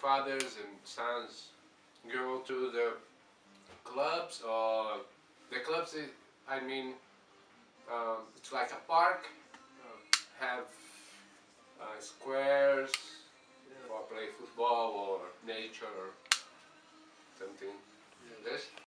fathers and sons go to the clubs or the clubs, I mean, um, it's like a park, uh, have uh, squares, or play football or nature.